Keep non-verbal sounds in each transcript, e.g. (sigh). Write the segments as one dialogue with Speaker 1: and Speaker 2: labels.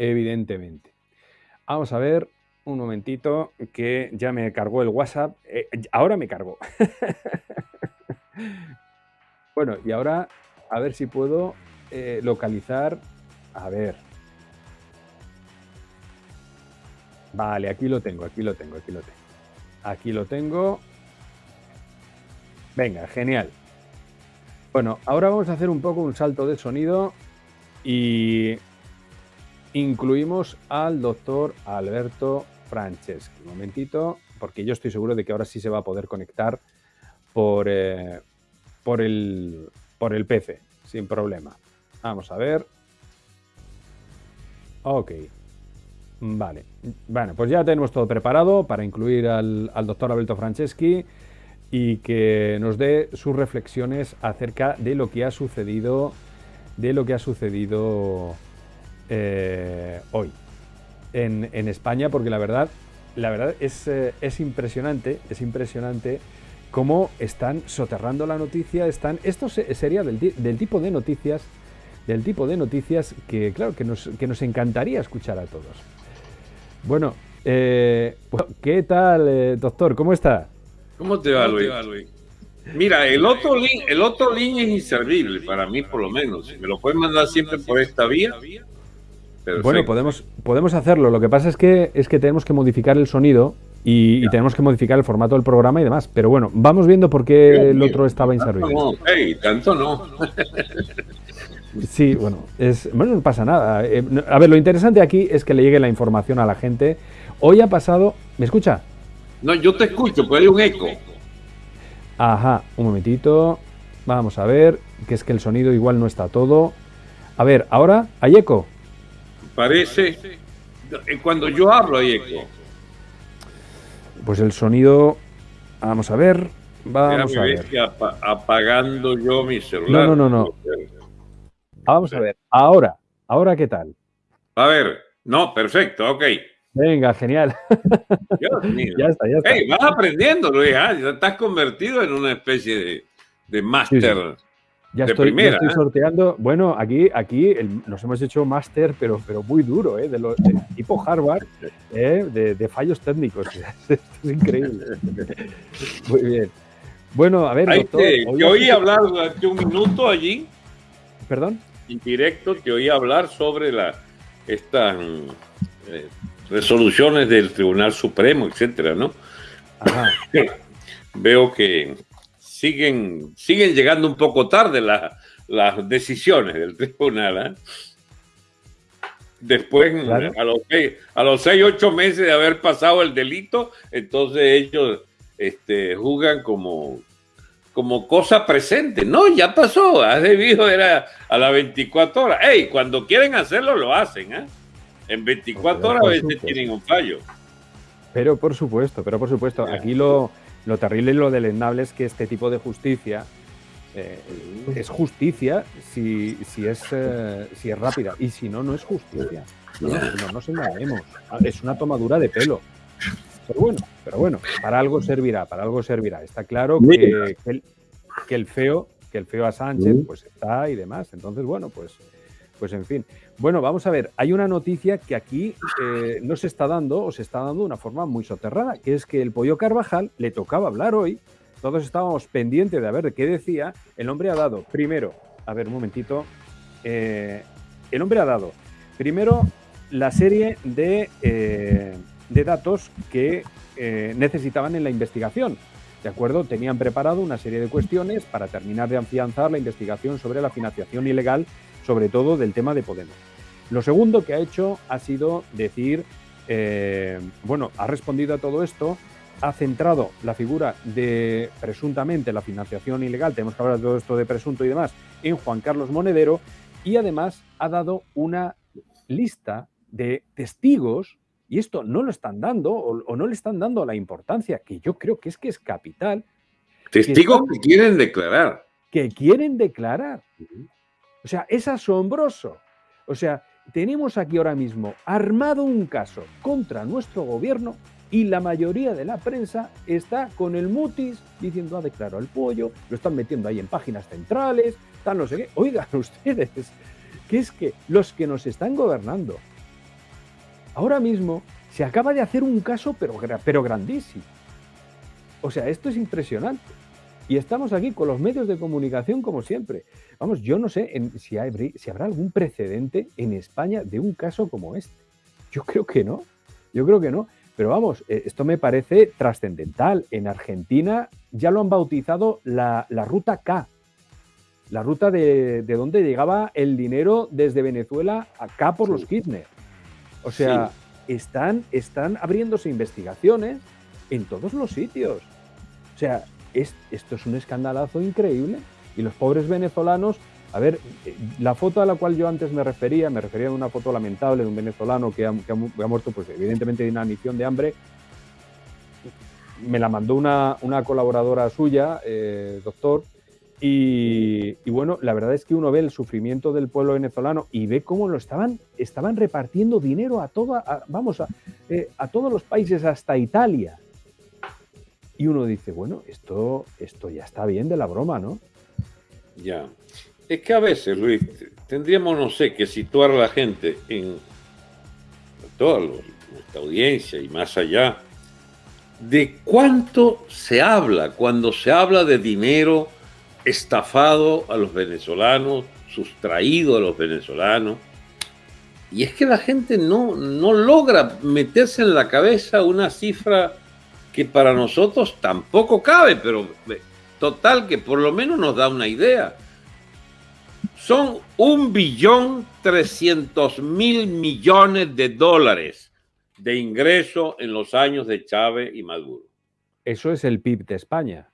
Speaker 1: evidentemente. Vamos a ver un momentito que ya me cargó el WhatsApp. Eh, ahora me cargó. (laughs) bueno, y ahora a ver si puedo eh, localizar. A ver. Vale, aquí lo tengo, aquí lo tengo, aquí lo tengo. Aquí lo tengo. Venga, genial. Bueno, ahora vamos a hacer un poco un salto de sonido y incluimos al doctor Alberto Franceschi. Un momentito, porque yo estoy seguro de que ahora sí se va a poder conectar por, eh, por, el, por el PC, sin problema. Vamos a ver. Ok. Vale. Bueno, pues ya tenemos todo preparado para incluir al, al doctor Alberto Franceschi y que nos dé sus reflexiones acerca de lo que ha sucedido, de lo que ha sucedido eh, hoy en, España, porque la verdad, la verdad es, eh, es impresionante, es impresionante cómo están soterrando la noticia, están, esto sería del, tipo de noticias, del tipo de noticias que, claro, que nos, que nos encantaría escuchar a todos. Bueno, eh, ¿qué tal, doctor? ¿Cómo está?
Speaker 2: ¿Cómo te va, Luis? Mira, el otro link, el otro link es inservible para mí, por lo menos. Me lo puedes mandar siempre por esta vía.
Speaker 1: Bueno, podemos, podemos hacerlo. Lo que pasa es que es que tenemos que modificar el sonido y, tenemos que modificar el formato del programa y demás. Pero bueno, vamos viendo por qué el otro estaba inservible.
Speaker 2: No, tanto no.
Speaker 1: Sí, bueno, es, bueno, no pasa nada. Eh, a ver, lo interesante aquí es que le llegue la información a la gente. Hoy ha pasado. ¿Me escucha?
Speaker 2: No, yo te escucho, pero hay un eco.
Speaker 1: Ajá, un momentito. Vamos a ver, que es que el sonido igual no está todo. A ver, ahora, ¿hay eco?
Speaker 2: Parece. Cuando yo hablo hay eco.
Speaker 1: Pues el sonido. Vamos a ver. Vamos a ver.
Speaker 2: apagando yo mi celular.
Speaker 1: No, no, no, no. Vamos a ver. Ahora. ¿Ahora qué tal?
Speaker 2: A ver. No, perfecto, ok.
Speaker 1: Venga, genial. (laughs)
Speaker 2: ya está, ya está. Hey, vas aprendiendo, Luis. ¿ah? Estás convertido en una especie de, de máster.
Speaker 1: Ya, estoy, ya estoy ¿eh? sorteando. Bueno, aquí, aquí nos hemos hecho máster, pero, pero muy duro, ¿eh? de, lo, tipo Harvard, ¿eh? de, fallos técnicos. (laughs) Esto es increíble. muy bien. Bueno, a ver,
Speaker 2: doctor. Te, oí hablar durante un minuto allí.
Speaker 1: ¿Perdón?
Speaker 2: En directo, te oí hablar sobre la, esta eh, resoluciones del Tribunal Supremo, etcétera, ¿no? (laughs) Veo que siguen, siguen llegando un poco tarde las decisiones del tribunal. ¿eh? Después, a, los seis, a los seis, ocho meses de haber pasado el delito, entonces ellos este, juzgan como, como cosa presente. No, ya pasó, ha debido era a las 24 horas. Ey, cuando quieren hacerlo, lo hacen, ¿eh? En 24 horas a veces tienen un fallo.
Speaker 1: Pero por supuesto, pero por supuesto, aquí lo, lo terrible y lo deleznable es que este tipo de justicia eh, es justicia si, si, es, eh, si es rápida y si no, no es justicia. No, no nos engañemos. Es una tomadura de pelo. Pero bueno, pero bueno, para algo servirá, para algo servirá. Está claro que, el, que el feo, que el feo a Sánchez, pues está y demás. Entonces, bueno, pues pues en fin. Bueno, vamos a ver, hay una noticia que aquí eh, no se está dando, o se está dando de una forma muy soterrada, que es que el Pollo Carvajal le tocaba hablar hoy, todos estábamos pendientes de ver qué decía, el hombre ha dado, primero, a ver un momentito, eh, el hombre ha dado, primero, la serie de, eh, de datos que necesitaban en la investigación. ¿De acuerdo? Tenían preparado una serie de cuestiones para terminar de afianzar la investigación sobre la financiación ilegal sobre todo del tema de Podemos. Lo segundo que ha hecho ha sido decir, eh, bueno, ha respondido a todo esto, ha centrado la figura de presuntamente la financiación ilegal, tenemos que hablar de todo esto de presunto y demás, en Juan Carlos Monedero y además ha dado una lista de testigos y esto no lo están dando o, no le están dando la importancia que yo creo que es que es capital.
Speaker 2: Testigos que, que quieren declarar.
Speaker 1: Que quieren declarar. O sea, es asombroso. O sea, tenemos aquí ahora mismo armado un caso contra nuestro gobierno y la mayoría de la prensa está con el mutis diciendo ha declarado el pollo, lo están metiendo ahí en páginas centrales, tal no sé qué. Oigan (laughs) ustedes, que es que los que nos están gobernando ahora mismo se acaba de hacer un caso, pero, pero grandísimo. O sea, esto es impresionante. Y estamos aquí con los medios de comunicación como siempre. Vamos, yo no sé si, si habrá algún precedente en España de un caso como este. Yo creo que no. Yo creo que no. Pero vamos, eh, esto me parece trascendental. En Argentina ya lo han bautizado la, ruta K, la ruta de, de, donde llegaba el dinero desde Venezuela acá por los Kirchner. O sea, están, están abriéndose investigaciones en todos los sitios. O sea, esto es un escandalazo increíble. Y los pobres venezolanos, a ver, la foto a la cual yo antes me refería, me refería a una foto lamentable de un venezolano que ha, muerto, pues evidentemente de inanición de hambre. Me la mandó una, colaboradora suya, eh, doctor, y, bueno, la verdad es que uno ve el sufrimiento del pueblo venezolano y ve cómo lo estaban, estaban repartiendo dinero a toda, vamos, a, eh, a todos los países, hasta Italia. Y uno dice, bueno, esto, esto ya está bien de la broma, ¿no?
Speaker 2: Ya. Es que a veces, Luis, tendríamos, no sé, que situar a la gente en toda nuestra audiencia y más allá, de cuánto se habla cuando se habla de dinero estafado a los venezolanos, sustraído a los venezolanos. Y es que la gente no, no logra meterse en la cabeza una cifra que para nosotros tampoco cabe, pero eh, total que por lo menos nos da una idea. Son un billón trescientos mil millones de dólares de ingreso en los años de Chávez y Maduro.
Speaker 1: Eso es el PIB de España.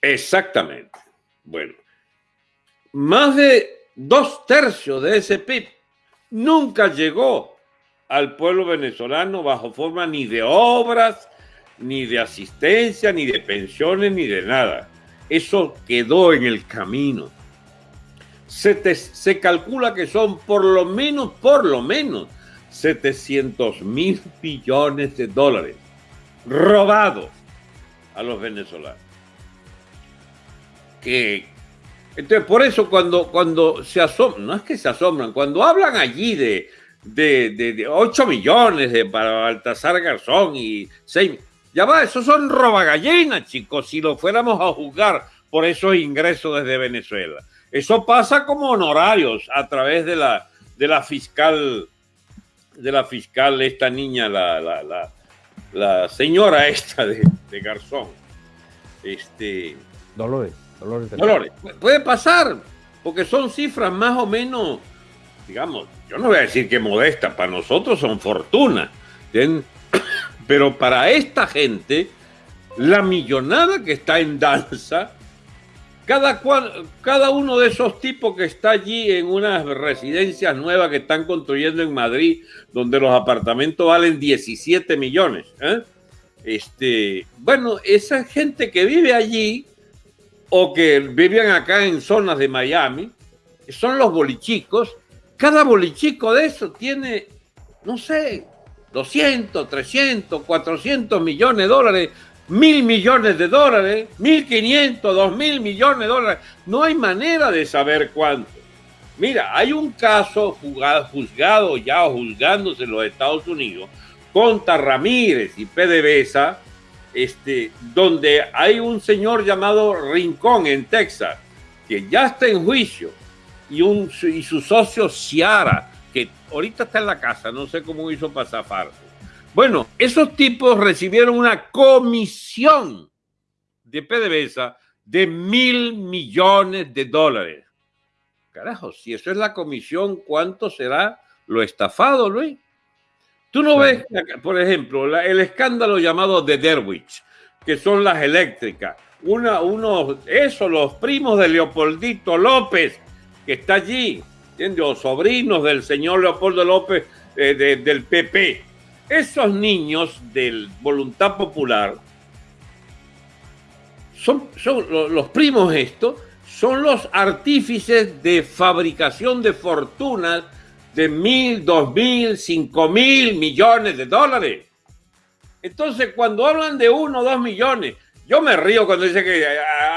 Speaker 2: Exactamente. Bueno, más de dos tercios de ese PIB nunca llegó al pueblo venezolano bajo forma ni de obras, ni de asistencia, ni de pensiones, ni de nada. Eso quedó en el camino. Se, se calcula que son por lo menos, por lo menos, 700 mil billones de dólares robados a los venezolanos que entonces por eso cuando, cuando se asombran, no es que se asombran, cuando hablan allí de, de, 8 millones de, para Baltasar Garzón y 6, ya va, esos son robagallinas, chicos, si lo fuéramos a juzgar por esos ingresos desde Venezuela. Eso pasa como honorarios a través de la, de la fiscal, de la fiscal, esta niña, la, la, la, señora esta de, de Garzón. Este.
Speaker 1: Dolores.
Speaker 2: Dolores, Puede pasar, porque son cifras más o menos, digamos, yo no voy a decir que modestas, para nosotros son fortunas. Pero para esta gente, la millonada que está en danza, cada, cada uno de esos tipos que está allí en unas residencias nuevas que están construyendo en Madrid, donde los apartamentos valen 17 millones. ¿eh? Este, bueno, esa gente que vive allí o que vivían acá en zonas de Miami, son los bolichicos. Cada bolichico de eso tiene, no sé, 200, 300, 400 millones de dólares, mil millones de dólares, 1.500, 2.000 millones de dólares. No hay manera de saber cuánto. Mira, hay un caso juzgado, ya o juzgándose en los Estados Unidos contra Ramírez y PDVSA este, donde hay un señor llamado Rincón en Texas, que ya está en juicio, y, un, y su socio Ciara, que ahorita está en la casa, no sé cómo hizo para zafarse. Bueno, esos tipos recibieron una comisión de PDVSA de mil millones de dólares. Carajo, si eso es la comisión, ¿cuánto será lo estafado, Luis? Tú no ves, por ejemplo, el escándalo llamado de Derwich, que son las eléctricas. Una, uno, eso, los primos de Leopoldito López, que está allí, ¿entiendes? O sobrinos del señor Leopoldo López eh, del PP. Esos niños del Voluntad Popular son, los primos estos, son los artífices de fabricación de fortunas de mil, dos mil, cinco mil millones de dólares. Entonces, cuando hablan de uno o dos millones, yo me río cuando dice que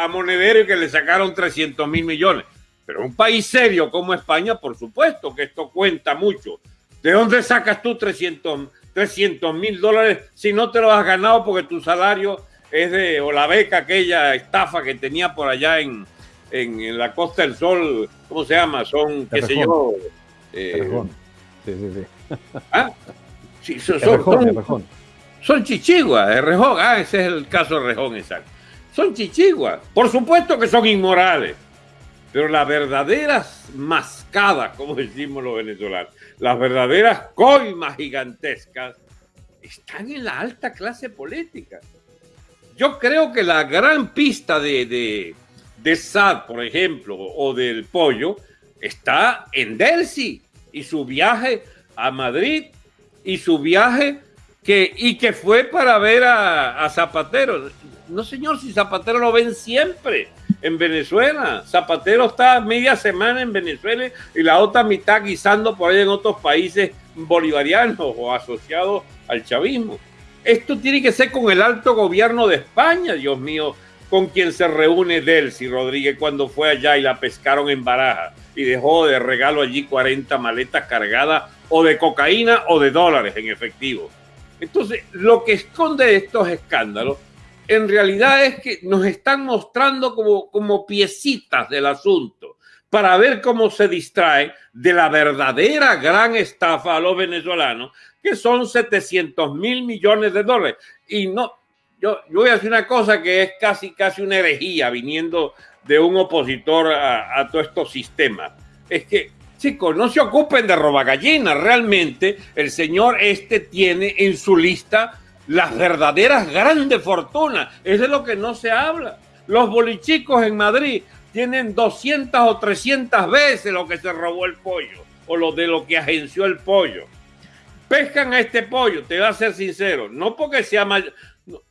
Speaker 2: a Monedero que le sacaron 300 mil millones. Pero un país serio como España, por supuesto que esto cuenta mucho. ¿De dónde sacas tú 300 mil dólares si no te lo has ganado porque tu salario es de, o la beca, aquella estafa que tenía por allá en, en, la Costa del Sol, ¿cómo se llama? Son, qué sé yo. Eh, sí, sí, sí. (laughs) Ah, sí, son, son, son chichiguas, de Rejón. Ah, ese es el caso de Rejón, exacto. Son chichiguas. Por supuesto que son inmorales. Pero las verdaderas mascadas, como decimos los venezolanos, las verdaderas coimas gigantescas, están en la alta clase política. Yo creo que la gran pista de, de, de SAD, por ejemplo, o del pollo, está en Delcy y su viaje a Madrid y su viaje que, y que fue para ver a, Zapatero. No, señor, si Zapatero lo ven siempre en Venezuela. Zapatero está media semana en Venezuela y la otra mitad guisando por ahí en otros países bolivarianos o asociados al chavismo. Esto tiene que ser con el alto gobierno de España, Dios mío, con quien se reúne Delcy Rodríguez cuando fue allá y la pescaron en Baraja y dejó de regalo allí 40 maletas cargadas o de cocaína o de dólares en efectivo. Entonces, lo que esconde estos escándalos en realidad es que nos están mostrando como, como piecitas del asunto para ver cómo se distrae de la verdadera gran estafa a los venezolanos, que son 700 mil millones de dólares. Y no, yo, yo, voy a decir una cosa que es casi, casi una herejía viniendo de un opositor a, a todos estos sistemas. Es que Chicos, no se ocupen de robagallinas. Realmente el señor este tiene en su lista las verdaderas grandes fortunas. Eso es lo que no se habla. Los bolichicos en Madrid tienen 200 o 300 veces lo que se robó el pollo o lo de lo que agenció el pollo. Pescan a este pollo, te voy a ser sincero, no porque sea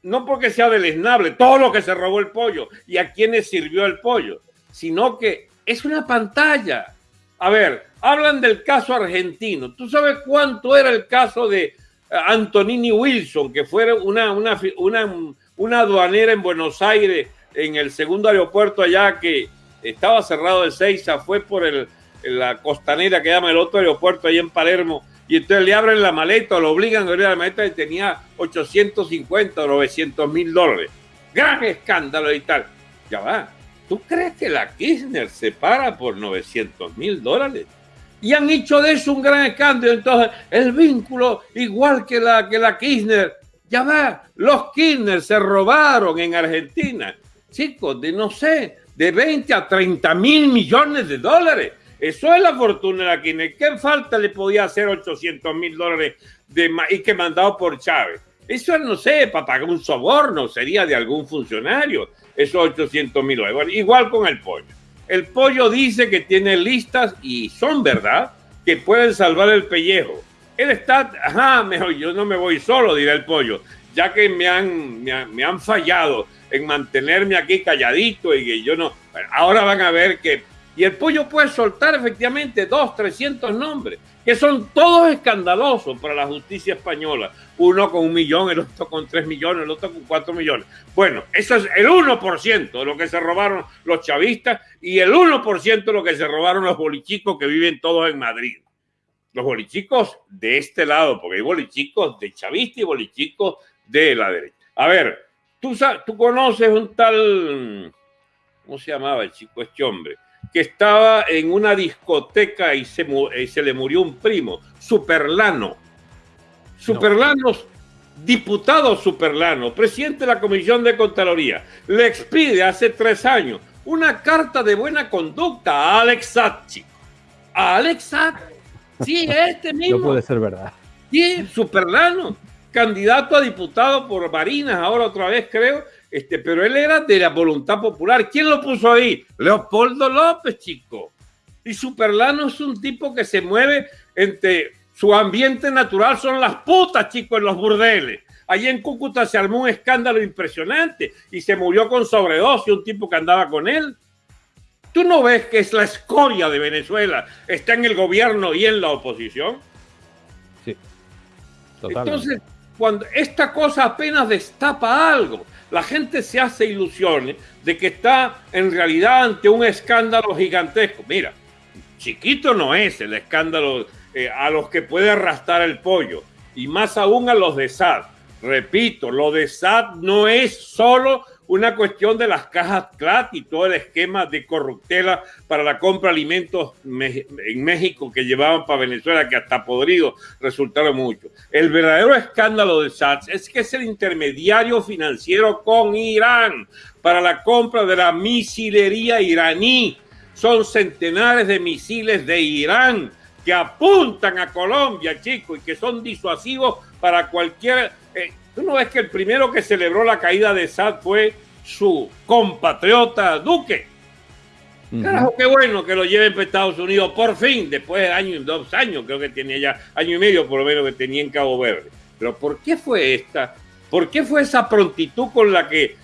Speaker 2: no porque sea deleznable todo lo que se robó el pollo y a quienes sirvió el pollo, sino que es una pantalla a ver, hablan del caso argentino. ¿Tú sabes cuánto era el caso de Antonini Wilson, que fue una, una, una, aduanera en Buenos Aires, en el segundo aeropuerto allá que estaba cerrado de Seiza, fue por el, la costanera que llama el otro aeropuerto ahí en Palermo, y entonces le abren la maleta, lo obligan a abrir la maleta y tenía 850 o 900 mil dólares. Gran escándalo y tal. Ya va, ¿Tú crees que la Kirchner se para por 900 mil dólares? Y han hecho de eso un gran escándalo. Entonces, el vínculo, igual que la, que la Kirchner, ya va, los Kirchner se robaron en Argentina, chicos, de no sé, de 20 a 30 mil millones de dólares. Eso es la fortuna de la Kirchner. ¿Qué falta le podía hacer 800 mil dólares de, y que mandado por Chávez? Eso no sé, para pagar un soborno sería de algún funcionario esos 800 mil dólares. Igual con el pollo. El pollo dice que tiene listas y son verdad que pueden salvar el pellejo. Él está, ajá, mejor yo no me voy solo, dirá el pollo, ya que me han, me, fallado en mantenerme aquí calladito y que yo no. ahora van a ver que. Y el pollo puede soltar efectivamente dos, trescientos nombres que son todos escandalosos para la justicia española. Uno con un millón, el otro con tres millones, el otro con cuatro millones. Bueno, eso es el 1% de lo que se robaron los chavistas y el 1% de lo que se robaron los bolichicos que viven todos en Madrid. Los bolichicos de este lado, porque hay bolichicos de chavista y bolichicos de la derecha. A ver, tú, tú conoces un tal, ¿cómo se llamaba el chico este hombre? Que estaba en una discoteca y se, se le murió un primo, Superlano. Superlano, diputado Superlano, presidente de la Comisión de Contraloría, le expide hace tres años una carta de buena conducta a Alex Sachi. A Alex Sachi. Sí, este mismo.
Speaker 1: No puede ser verdad.
Speaker 2: Sí, Superlano, candidato a diputado por Barinas, ahora otra vez creo, este, pero él era de la voluntad popular. ¿Quién lo puso ahí? Leopoldo López, chico. Y Superlano es un tipo que se mueve entre su ambiente natural, son las putas, chico, en los burdeles. Allí en Cúcuta se armó un escándalo impresionante y se murió con sobredosis un tipo que andaba con él. ¿Tú no ves que es la escoria de Venezuela? Está en el gobierno y en la oposición.
Speaker 1: Sí.
Speaker 2: Entonces, cuando esta cosa apenas destapa algo, la gente se hace ilusiones de que está en realidad ante un escándalo gigantesco. Mira, chiquito no es el escándalo eh, a los que puede arrastrar el pollo y más aún a los de SAT. Repito, lo de SAT no es solo una cuestión de las cajas CLAT y todo el esquema de corruptela para la compra de alimentos en México que llevaban para Venezuela, que hasta podrido resultaron mucho. El verdadero escándalo de SAT es que es el intermediario financiero con Irán para la compra de la misilería iraní. Son centenares de misiles de Irán que apuntan a Colombia, chicos, y que son disuasivos para cualquier... Eh, ¿Tú no ves que el primero que celebró la caída de Sad fue su compatriota Duque? Carajo, qué bueno que lo lleven para Estados Unidos por fin, después de años, dos años, creo que tenía ya, año y medio por lo menos que tenía en Cabo Verde. Pero ¿por qué fue esta? ¿Por qué fue esa prontitud con la que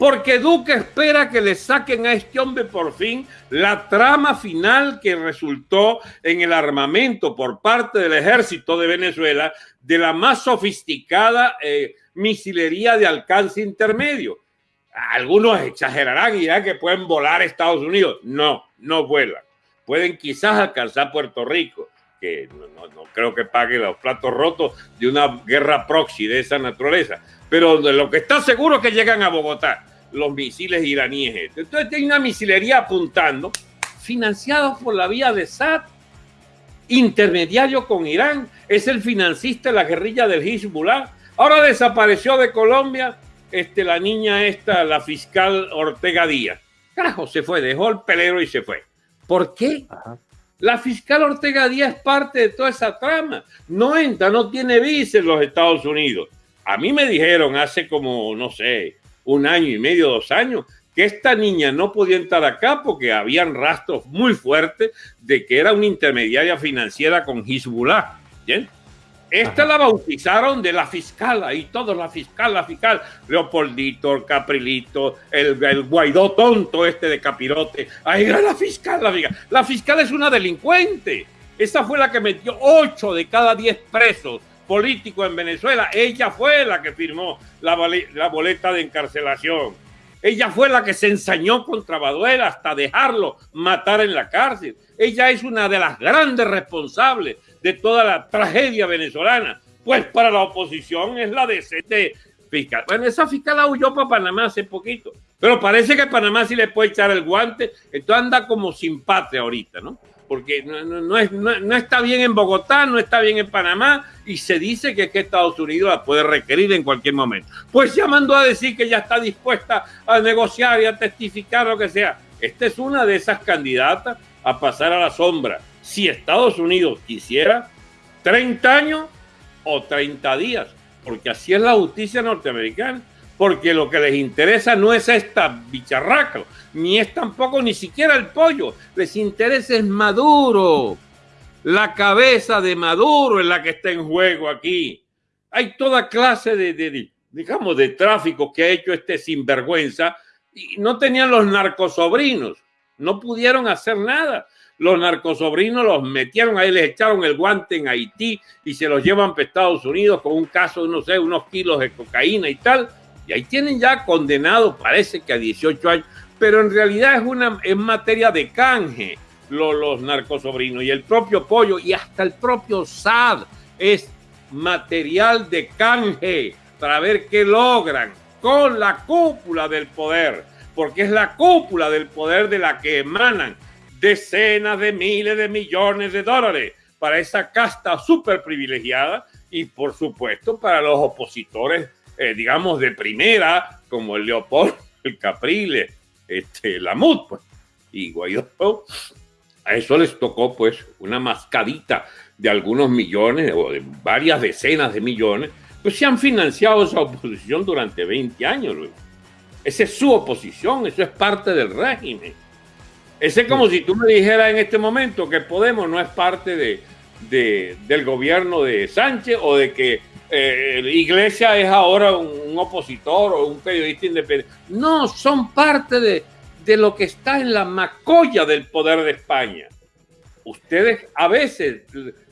Speaker 2: porque Duque espera que le saquen a este hombre por fin la trama final que resultó en el armamento por parte del ejército de Venezuela de la más sofisticada eh, misilería de alcance intermedio. Algunos exagerarán y dirán que pueden volar a Estados Unidos. No, no vuelan. Pueden quizás alcanzar Puerto Rico, que no, no creo que pague los platos rotos de una guerra proxy de esa naturaleza. Pero de lo que está seguro es que llegan a Bogotá los misiles iraníes. Entonces tiene una misilería apuntando, financiado por la vía de SAT, intermediario con Irán, es el financista de la guerrilla del Hezbollah. Ahora desapareció de Colombia este, la niña esta, la fiscal Ortega Díaz. Carajo, se fue, dejó el pelero y se fue. ¿Por qué? La fiscal Ortega Díaz es parte de toda esa trama. No entra, no tiene visa en los Estados Unidos. A mí me dijeron hace como, no sé, un año y medio, dos años, que esta niña no podía entrar acá porque habían rastros muy fuertes de que era una intermediaria financiera con Hezbollah. ¿bien? Esta la bautizaron de la fiscal, ahí todos la fiscal, la fiscal, Leopoldito, el Caprilito, el, el, Guaidó tonto este de Capirote, ahí era la fiscal, la fiscal. La fiscal es una delincuente. Esa fue la que metió ocho de cada diez presos político en Venezuela. Ella fue la que firmó la, boleta de encarcelación. Ella fue la que se ensañó contra Baduela hasta dejarlo matar en la cárcel. Ella es una de las grandes responsables de toda la tragedia venezolana. Pues para la oposición es la de ese fiscal. Bueno, esa fiscal huyó para Panamá hace poquito. Pero parece que Panamá sí le puede echar el guante. Entonces anda como sin patria ahorita, ¿no? Porque no, es, no, está bien en Bogotá, no está bien en Panamá, y se dice que, que, Estados Unidos la puede requerir en cualquier momento. Pues ya mandó a decir que ya está dispuesta a negociar y a testificar lo que sea. Esta es una de esas candidatas a pasar a la sombra. Si Estados Unidos quisiera 30 años o 30 días, porque así es la justicia norteamericana porque lo que les interesa no es esta bicharraca, ni es tampoco ni siquiera el pollo, les interesa es Maduro, la cabeza de Maduro es la que está en juego aquí. Hay toda clase de, digamos, de tráfico que ha hecho este sinvergüenza y no tenían los narcosobrinos, no pudieron hacer nada. Los narcosobrinos los metieron ahí, les echaron el guante en Haití y se los llevan para Estados Unidos con un caso no sé, unos kilos de cocaína y tal y ahí tienen ya condenado, parece que a 18 años, pero en realidad es una en materia de canje los, los narcosobrinos. Y el propio pollo y hasta el propio SAD es material de canje para ver qué logran con la cúpula del poder, porque es la cúpula del poder de la que emanan decenas de miles de millones de dólares para esa casta súper privilegiada y por supuesto para los opositores eh, digamos, de primera, como el Leopoldo, (laughs) el Capriles, este, Lamut, pues, y Guaidó, a eso les tocó, pues, una mascadita de algunos millones o de varias decenas de millones, pues se han financiado esa oposición durante 20 años. Luis. Esa es su oposición, eso es parte del régimen. Ese es como si tú me dijeras en este momento que Podemos no es parte de, de, del gobierno de Sánchez o de que eh, Iglesia es ahora un, opositor o un periodista independiente. No, son parte de, de lo que está en la macolla del poder de España. Ustedes a veces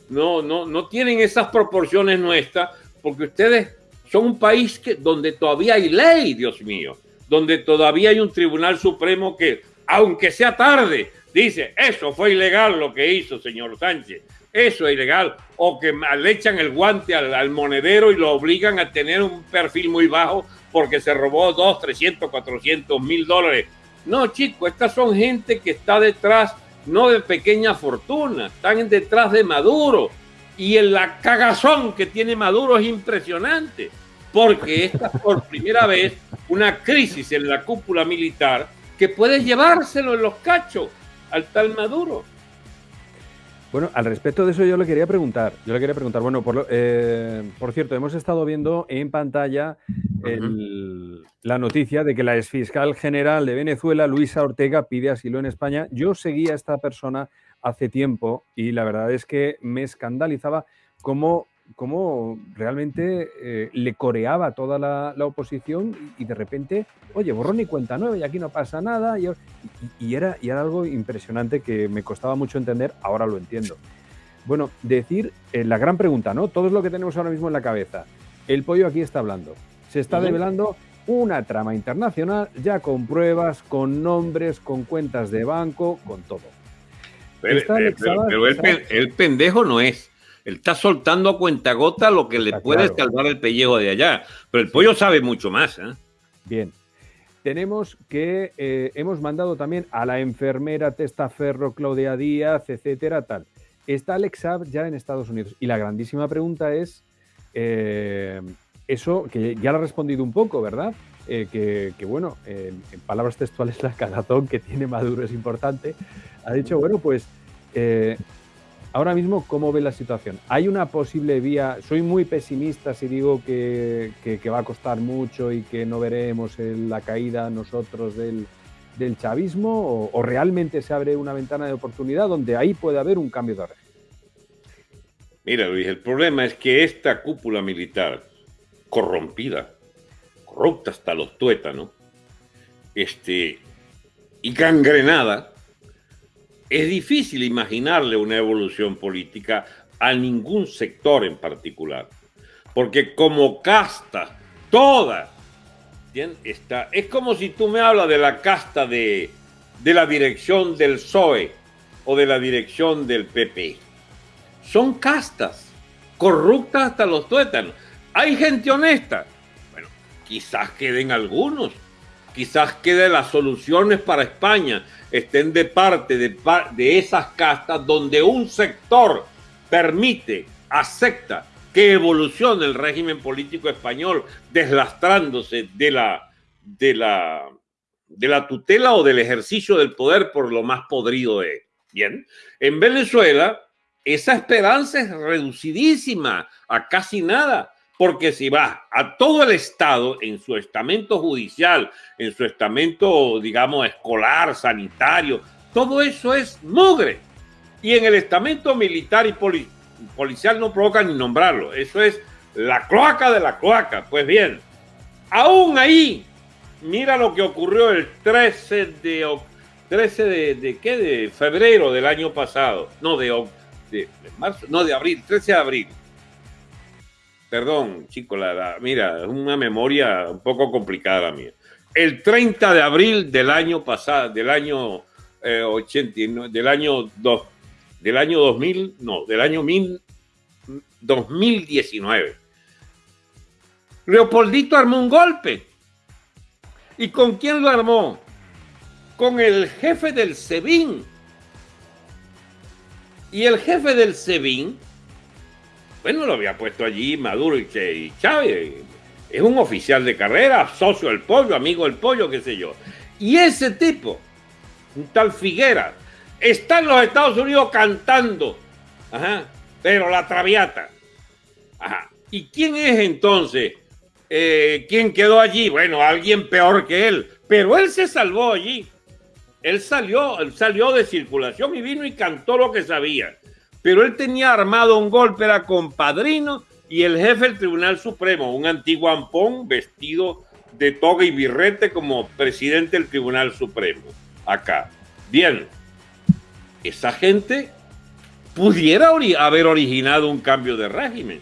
Speaker 2: no, no, no tienen esas proporciones nuestras porque ustedes son un país que, donde todavía hay ley, Dios mío, donde todavía hay un tribunal supremo que, aunque sea tarde, dice, eso fue ilegal lo que hizo señor Sánchez. Eso es ilegal. O que le echan el guante al, monedero y lo obligan a tener un perfil muy bajo porque se robó 2, 300, 400 mil dólares. No, chicos, estas son gente que está detrás, no de pequeña fortuna, están detrás de Maduro. Y en la cagazón que tiene Maduro es impresionante, porque esta es por primera vez una crisis en la cúpula militar que puede llevárselo en los cachos al tal Maduro.
Speaker 1: Bueno, al respecto de eso yo le quería preguntar. Yo le quería preguntar, bueno, por, eh, por cierto, hemos estado viendo en pantalla la noticia de que la exfiscal general de Venezuela, Luisa Ortega, pide asilo en España. Yo seguía a esta persona hace tiempo y la verdad es que me escandalizaba cómo cómo realmente eh, le coreaba toda la, oposición y, de repente, oye, borrón y cuenta nueva y aquí no pasa nada. Y, era, y era algo impresionante que me costaba mucho entender, ahora lo entiendo. Bueno, decir eh, la gran pregunta, ¿no? Todo es lo que tenemos ahora mismo en la cabeza. El pollo aquí está hablando. Se está develando una trama internacional ya con pruebas, con nombres, con cuentas de banco, con todo.
Speaker 2: Pero, el pendejo no es él está soltando a cuentagota lo que le puede salvar el pellejo de allá. Pero el pollo sabe mucho más. ¿eh?
Speaker 1: Bien. Tenemos que eh, hemos mandado también a la enfermera Testaferro, Claudia Díaz, etcétera, tal. Está Alex ya en Estados Unidos. Y la grandísima pregunta es, eh, eso que ya lo ha respondido un poco, ¿verdad? que, bueno, en, palabras textuales la (laughs) cagazón que tiene Maduro es importante. Ha dicho, bueno, pues ahora mismo, ¿cómo ve la situación? ¿Hay una posible vía? Soy muy pesimista si digo que, va a costar mucho y que no veremos la caída nosotros del, chavismo o, realmente se abre una ventana de oportunidad donde ahí puede haber un cambio de régimen?
Speaker 2: Mira, Luis, el problema es que esta cúpula militar corrompida, corrupta hasta los tuétanos, este, y gangrenada, es difícil imaginarle una evolución política a ningún sector en particular, porque como casta, toda, Está, es como si tú me hablas de la casta de, de la dirección del PSOE o de la dirección del PP. Son castas, corruptas hasta los tuétanos. Hay gente honesta. Bueno, quizás queden algunos, quizás queden las soluciones para España, estén de parte de, de esas castas donde un sector permite, acepta que evolucione el régimen político español deslastrándose de la, de la, de la tutela o del ejercicio del poder por lo más podrido de Bien, en Venezuela esa esperanza es reducidísima a casi nada porque si va a todo el Estado en su estamento judicial, en su estamento, digamos, escolar, sanitario, todo eso es mugre. Y en el estamento militar y policial no provoca ni nombrarlo. Eso es la cloaca de la cloaca. Pues bien, aún ahí, mira lo que ocurrió el 13 de 13 de, qué? De febrero del año pasado. No, de, de marzo, no, de abril, 13 de abril Perdón, chico, la, mira, es una memoria un poco complicada la mía. El 30 de abril del año pasado, del año 80, eh, del año 2, del año 2000, no, del año 2019. Leopoldito armó un golpe. ¿Y con quién lo armó? Con el jefe del SEBIN. Y el jefe del SEBIN bueno, lo había puesto allí Maduro y Chávez. Es un oficial de carrera, socio del pollo, amigo del pollo, qué sé yo. Y ese tipo, un tal Figuera, está en los Estados Unidos cantando. Ajá, pero la traviata. Ajá. ¿Y quién es entonces? Eh, ¿Quién quedó allí? Bueno, alguien peor que él. Pero él se salvó allí. Él salió, él salió de circulación y vino y cantó lo que sabía pero él tenía armado un golpe, era compadrino y el jefe del Tribunal Supremo, un antiguo ampón vestido de toga y birrete como presidente del Tribunal Supremo, acá. Bien, esa gente pudiera haber originado un cambio de régimen.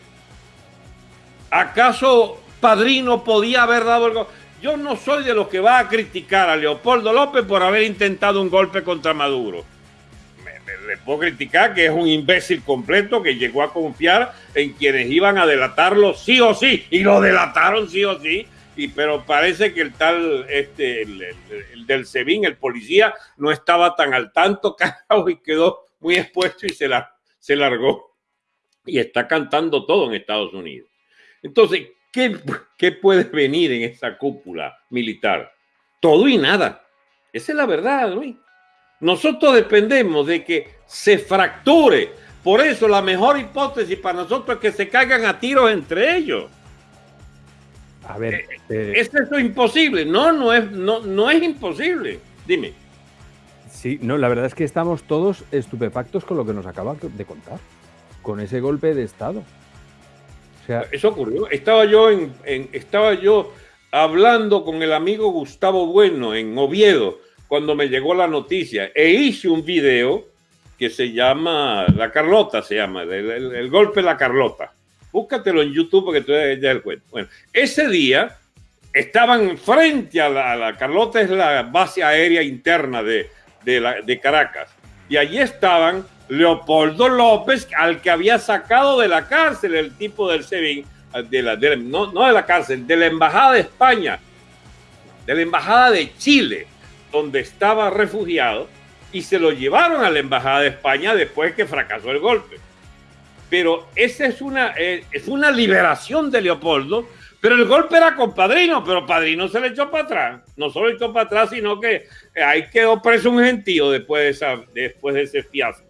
Speaker 2: ¿Acaso Padrino podía haber dado algo? Yo no soy de los que va a criticar a Leopoldo López por haber intentado un golpe contra Maduro le puedo criticar que es un imbécil completo que llegó a confiar en quienes iban a delatarlo sí o sí, y lo delataron sí o sí, y, pero parece que el tal, este, el, del SEBIN, el policía, no estaba tan al tanto, (laughs) carajo, y quedó muy expuesto y se, la, se largó. Y está cantando todo en Estados Unidos. Entonces, ¿qué, ¿qué puede venir en esa cúpula militar? Todo y nada. Esa es la verdad, Luis. Nosotros dependemos de que se fracture. Por eso la mejor hipótesis para nosotros es que se caigan a tiros entre ellos. A ver, eh, eh, ¿es eso imposible? No, no es, no, no es imposible. Dime.
Speaker 1: Sí, no, la verdad es que estamos todos estupefactos con lo que nos acaba de contar, con ese golpe de Estado.
Speaker 2: O sea, eso ocurrió. Estaba yo en, estaba yo hablando con el amigo Gustavo Bueno en Oviedo cuando me llegó la noticia e hice un video que se llama La Carlota, se llama, el, golpe de la Carlota. Búscatelo en YouTube porque tú ya el cuento. Bueno, ese día estaban frente a la, Carlota, es la base aérea interna de, de, Caracas, y allí estaban Leopoldo López, al que había sacado de la cárcel el tipo del SEBIN, de la, no, no de la cárcel, de la Embajada de España, de la Embajada de Chile donde estaba refugiado y se lo llevaron a la Embajada de España después que fracasó el golpe. Pero esa es una, eh, es una liberación de Leopoldo, pero el golpe era con Padrino, pero Padrino se le echó para atrás. No solo echó para atrás, sino que ahí quedó preso un gentío después de, esa, después de ese fiasco.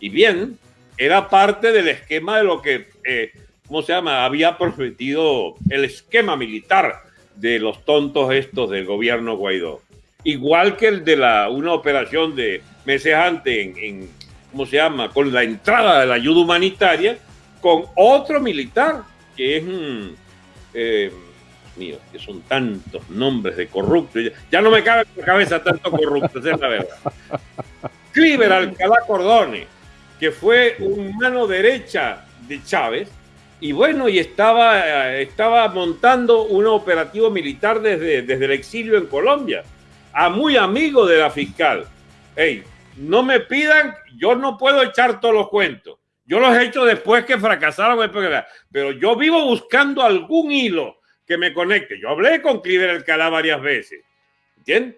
Speaker 2: Y bien, era parte del esquema de lo que, eh, ¿cómo se llama? Había prometido el esquema militar de los tontos estos del gobierno Guaidó igual que el de la, una operación de meses antes en, ¿cómo se llama?, con la entrada de la ayuda humanitaria, con otro militar, que es, eh, mío, que son tantos nombres de corruptos, ya, no me cabe en la cabeza tanto corrupto, es la verdad. Cliver Alcalá Cordone, que fue un mano derecha de Chávez, y bueno, y estaba, estaba montando un operativo militar desde, desde el exilio en Colombia a muy amigo de la fiscal. Hey, no me pidan, yo no puedo echar todos los cuentos. Yo los he hecho después que fracasaron, pero yo vivo buscando algún hilo que me conecte. Yo hablé con Cliver Alcalá varias veces, ¿entiendes?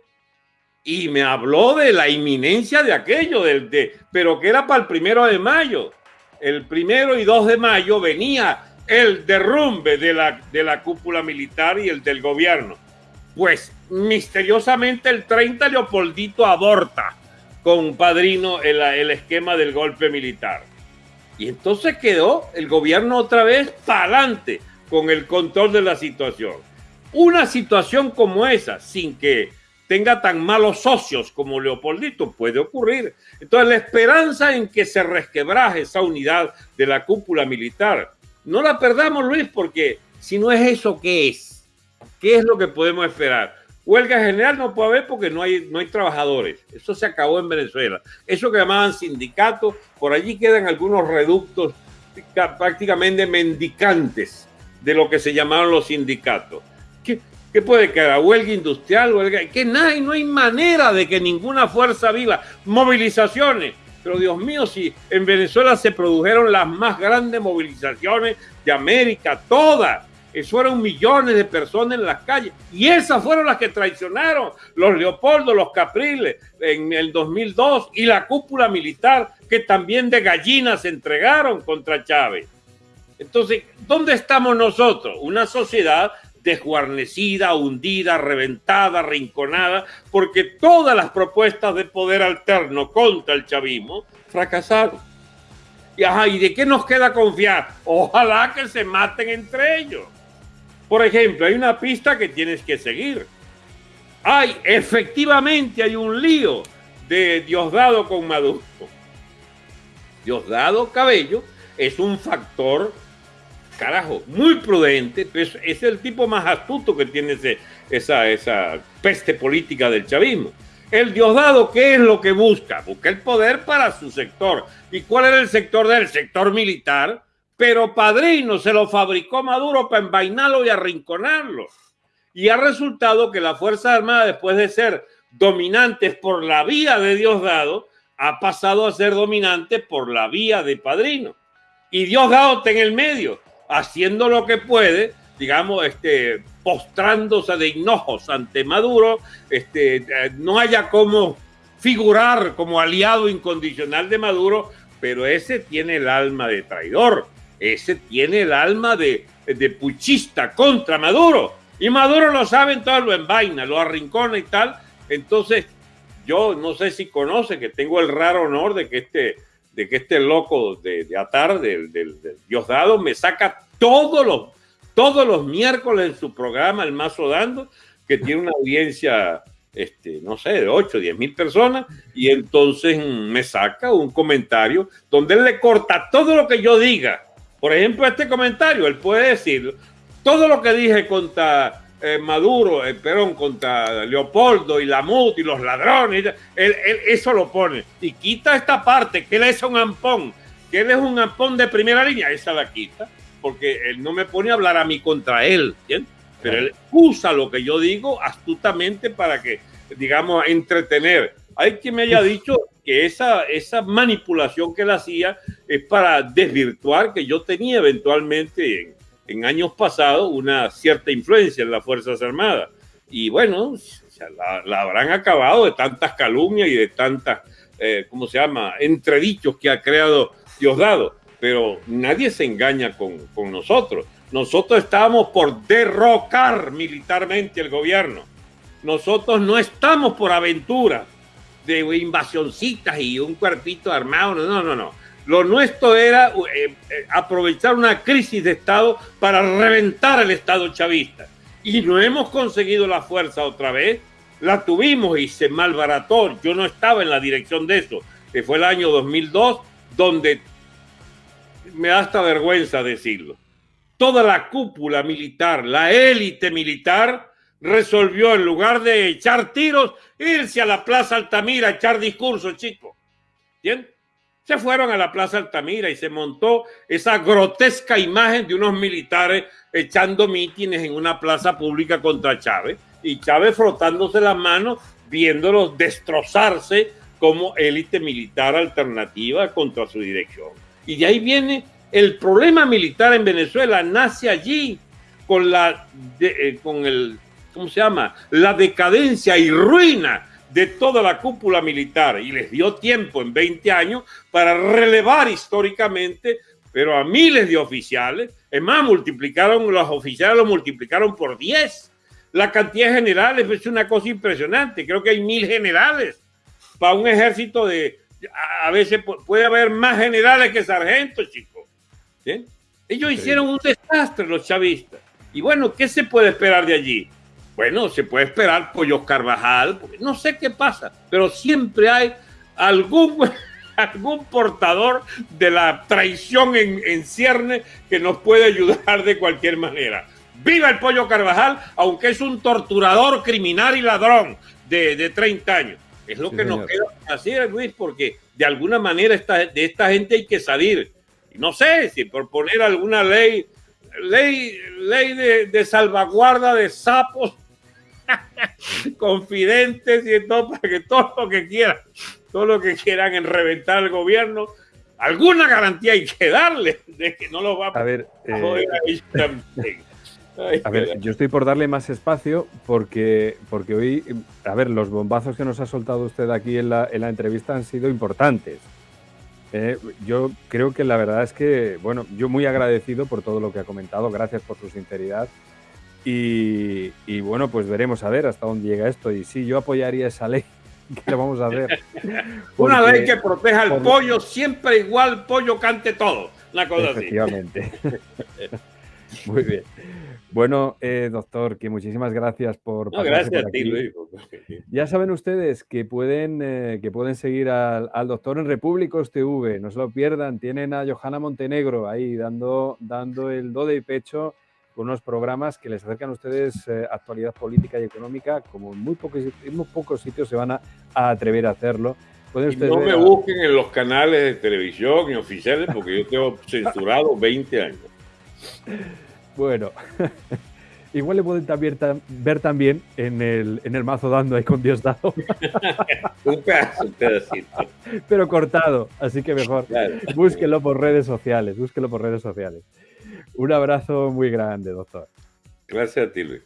Speaker 2: Y me habló de la inminencia de aquello, del, de, pero que era para el primero de mayo. El primero y dos de mayo venía el derrumbe de la, de la cúpula militar y el del gobierno. Pues misteriosamente el 30 Leopoldito aborta con Padrino el, el esquema del golpe militar. Y entonces quedó el gobierno otra vez para adelante con el control de la situación. Una situación como esa, sin que tenga tan malos socios como Leopoldito, puede ocurrir. Entonces, la esperanza en que se resquebraje esa unidad de la cúpula militar, no la perdamos, Luis, porque si no es eso, ¿qué es? ¿Qué es lo que podemos esperar? Huelga general no puede haber porque no hay, no hay trabajadores. Eso se acabó en Venezuela. Eso que llamaban sindicatos, por allí quedan algunos reductos prácticamente mendicantes de lo que se llamaron los sindicatos. ¿Qué, qué puede quedar? ¿Huelga industrial? ¿Huelga? Que nada, no hay manera de que ninguna fuerza viva. Movilizaciones. Pero Dios mío, si en Venezuela se produjeron las más grandes movilizaciones de América, todas fueron millones de personas en las calles. Y esas fueron las que traicionaron los Leopoldo, los Capriles en el 2002 y la cúpula militar que también de gallinas se entregaron contra Chávez. Entonces, ¿dónde estamos nosotros? Una sociedad desguarnecida, hundida, reventada, rinconada, porque todas las propuestas de poder alterno contra el chavismo fracasaron. Y, ajá, ¿y de qué nos queda confiar? Ojalá que se maten entre ellos. Por ejemplo, hay una pista que tienes que seguir. Hay, efectivamente, hay un lío de Diosdado con Maduro. Diosdado Cabello es un factor, carajo, muy prudente, es, es el tipo más astuto que tiene esa, esa peste política del chavismo. El Diosdado, ¿qué es lo que busca? Busca el poder para su sector. ¿Y cuál era el sector del sector militar? Pero Padrino se lo fabricó Maduro para envainarlo y arrinconarlo. Y ha resultado que las Fuerzas Armadas, después de ser dominantes por la vía de Diosdado, ha pasado a ser dominante por la vía de padrino. Y Diosdado está en el medio, haciendo lo que puede, digamos, este, postrándose de hinojos ante Maduro, este, eh, no haya como figurar como aliado incondicional de Maduro, pero ese tiene el alma de traidor, ese tiene el alma de, de puchista contra Maduro. Y Maduro lo sabe, entonces lo envaina, lo arrincona y tal. Entonces, yo no sé si conoce que tengo el raro honor de que este, de que este loco de, de Atar, del, del, Diosdado, me saca todos los, todos los miércoles en su programa, El Mazo Dando, que tiene una audiencia, este, no sé, de 8, 10 mil personas, y entonces me saca un comentario donde él le corta todo lo que yo diga. Por ejemplo, este comentario, él puede decir, todo lo que dije contra eh, Maduro, el Perón, contra Leopoldo y Lamut y los ladrones, él, eso lo pone. Y quita esta parte, que él es un ampón, que él es un ampón de primera línea, esa la quita, porque él no me pone a hablar a mí contra él, pero él usa lo que yo digo astutamente para que, digamos, entretener. Hay quien me haya dicho que esa, esa manipulación que él hacía es para desvirtuar que yo tenía eventualmente en, en años pasados una cierta influencia en las Fuerzas Armadas. Y bueno, la, habrán acabado de tantas calumnias y de tantas, eh, ¿cómo se llama?, entredichos que ha creado Diosdado. Pero nadie se engaña con, con nosotros. Nosotros estábamos por derrocar militarmente el gobierno. Nosotros no estamos por aventura de invasioncitas y un cuerpito armado. No, no, no. Lo nuestro era eh, eh, aprovechar una crisis de Estado para reventar el Estado chavista. Y no hemos conseguido la fuerza otra vez. La tuvimos y se malbarató. Yo no estaba en la dirección de eso, que fue el año 2002, donde me da hasta vergüenza decirlo. Toda la cúpula militar, la élite militar, resolvió en lugar de echar tiros, irse a la Plaza Altamira a echar discursos, chicos. ¿Entiendes? Se fueron a la Plaza Altamira y se montó esa grotesca imagen de unos militares echando mítines en una plaza pública contra Chávez y Chávez frotándose las manos, viéndolos destrozarse como élite militar alternativa contra su dirección. Y de ahí viene el problema militar en Venezuela, nace allí con la, eh, con el, ¿cómo se llama? La decadencia y ruina de toda la cúpula militar y les dio tiempo en 20 años para relevar históricamente, pero a miles de oficiales. Es más, multiplicaron los oficiales, lo multiplicaron por 10. La cantidad de generales es una cosa impresionante. Creo que hay mil generales para un ejército de. A veces puede haber más generales que sargentos, chicos. Ellos hicieron un desastre, los chavistas. Y bueno, ¿qué se puede esperar de allí? Bueno, se puede esperar Pollo Carvajal, no sé qué pasa, pero siempre hay algún, (laughs) algún portador de la traición en, en cierne que nos puede ayudar de cualquier manera. Viva el Pollo Carvajal, aunque es un torturador, criminal y ladrón de, de 30 años. Es lo que nos queda hacer, Luis, porque de alguna manera esta, de esta gente hay que salir. No sé si por poner alguna ley, ley, ley de, de salvaguarda de sapos (laughs) confidentes y todo, para que todo lo que quieran, todo lo que quieran en reventar el gobierno, alguna garantía hay que darle de que no lo va
Speaker 1: a, ver, eh, (laughs) a ver, yo estoy por darle más espacio porque, porque hoy, a ver, los bombazos que nos ha soltado usted aquí en la, en la entrevista han sido importantes. Eh, yo creo que la verdad es que, bueno, yo muy agradecido por todo lo que ha comentado, gracias por su sinceridad y, bueno, pues veremos a ver hasta dónde llega esto. Y sí, yo apoyaría esa ley. (laughs) que lo vamos a ver? (laughs)
Speaker 2: Una ley que proteja al pollo, siempre igual, pollo cante todo. Una cosa
Speaker 1: Efectivamente. (laughs) Muy bien. Bueno, eh, doctor, que muchísimas gracias por.
Speaker 2: No, gracias a ti, Luis.
Speaker 1: Ya saben ustedes que pueden, eh, que pueden seguir al, al, doctor en Repúblicos TV, no se lo pierdan. Tienen a Johanna Montenegro ahí dando, dando el do de pecho con unos programas que les acercan a ustedes eh, actualidad política y económica, como en muy pocos, en muy pocos sitios se van a, atrever a hacerlo.
Speaker 2: Y no me busquen en los canales de televisión y oficiales porque yo tengo (laughs) censurado 20 años.
Speaker 1: Bueno, (laughs) igual le pueden también, ver también en el, en el mazo dando ahí con Dios dado. (laughs)
Speaker 2: un pedazo, un pedacito.
Speaker 1: Pero cortado, así que mejor. Búsquelo por redes sociales, búsquelo por redes sociales. Un abrazo muy grande, doctor.
Speaker 2: Gracias a ti, Luis.